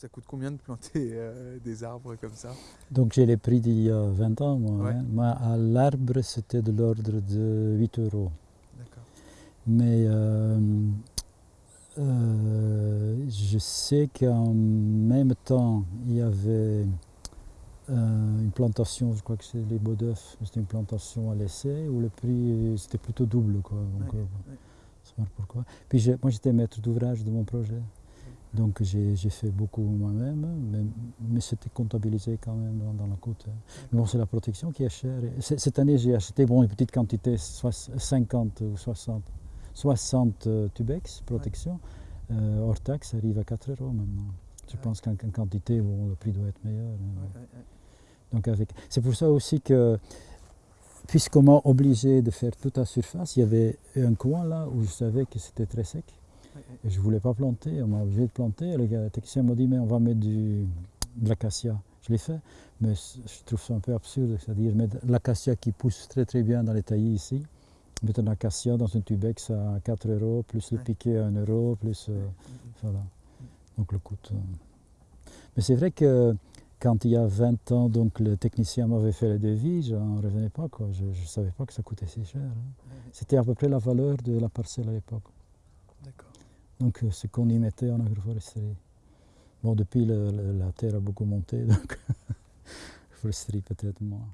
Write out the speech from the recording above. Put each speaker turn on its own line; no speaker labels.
Ça coûte combien de planter euh, des arbres comme ça?
Donc j'ai les prix d'il y a 20 ans, moi.
Ouais.
hein. Moi, à l'arbre, c'était de l'ordre de 8 euros.
D'accord.
Mais euh, euh, je sais qu'en même temps, il y avait une plantation, je crois que c'est les Beaux d'œufs, c'était une plantation à l'essai où le prix c'était plutôt double. Quoi. Donc,
Ouais, ouais.
pourquoi. Puis moi j'étais maître d'ouvrage de mon projet. Donc j'ai fait beaucoup moi-même, mais, mais c'était comptabilisé quand même dans, dans la coûte. hein. Mais bon, c'est la protection qui est chère. Cette année, j'ai acheté bon, une petite quantité, soix- 50 ou 60, 60 euh, Tubex protection. Euh, hors taxe, ça arrive à 4 euros maintenant. Je
Ouais.
pense qu'en en quantité, bon, le prix doit être meilleur. hein.
Ouais.
Donc avec, c'est pour ça aussi que, puisqu'on m'a obligé de faire toute la surface, il y avait un coin là où je savais que c'était très sec. Et je ne voulais pas planter, on m'a obligé de planter. Le technicien m'a dit, mais on va mettre du, de l'acacia. Je l'ai fait, mais je trouve ça un peu absurde, c'est-à-dire mettre de l'acacia qui pousse très très bien dans les taillis ici, mettre un acacia dans un tubex à 4 euros, plus le piquet à 1 euro, plus... euh, voilà. Donc le coût. euh. Mais c'est vrai que quand il y a 20 ans, donc le technicien m'avait fait le devis, je n'en revenais pas. Quoi. Je ne savais pas que ça coûtait si cher. hein. C'était à peu près la valeur de la parcelle à l'époque. Donc euh, ce qu'on y mettait en agroforesterie. Bon, depuis le- la terre a beaucoup monté, donc foresterie peut-être moins.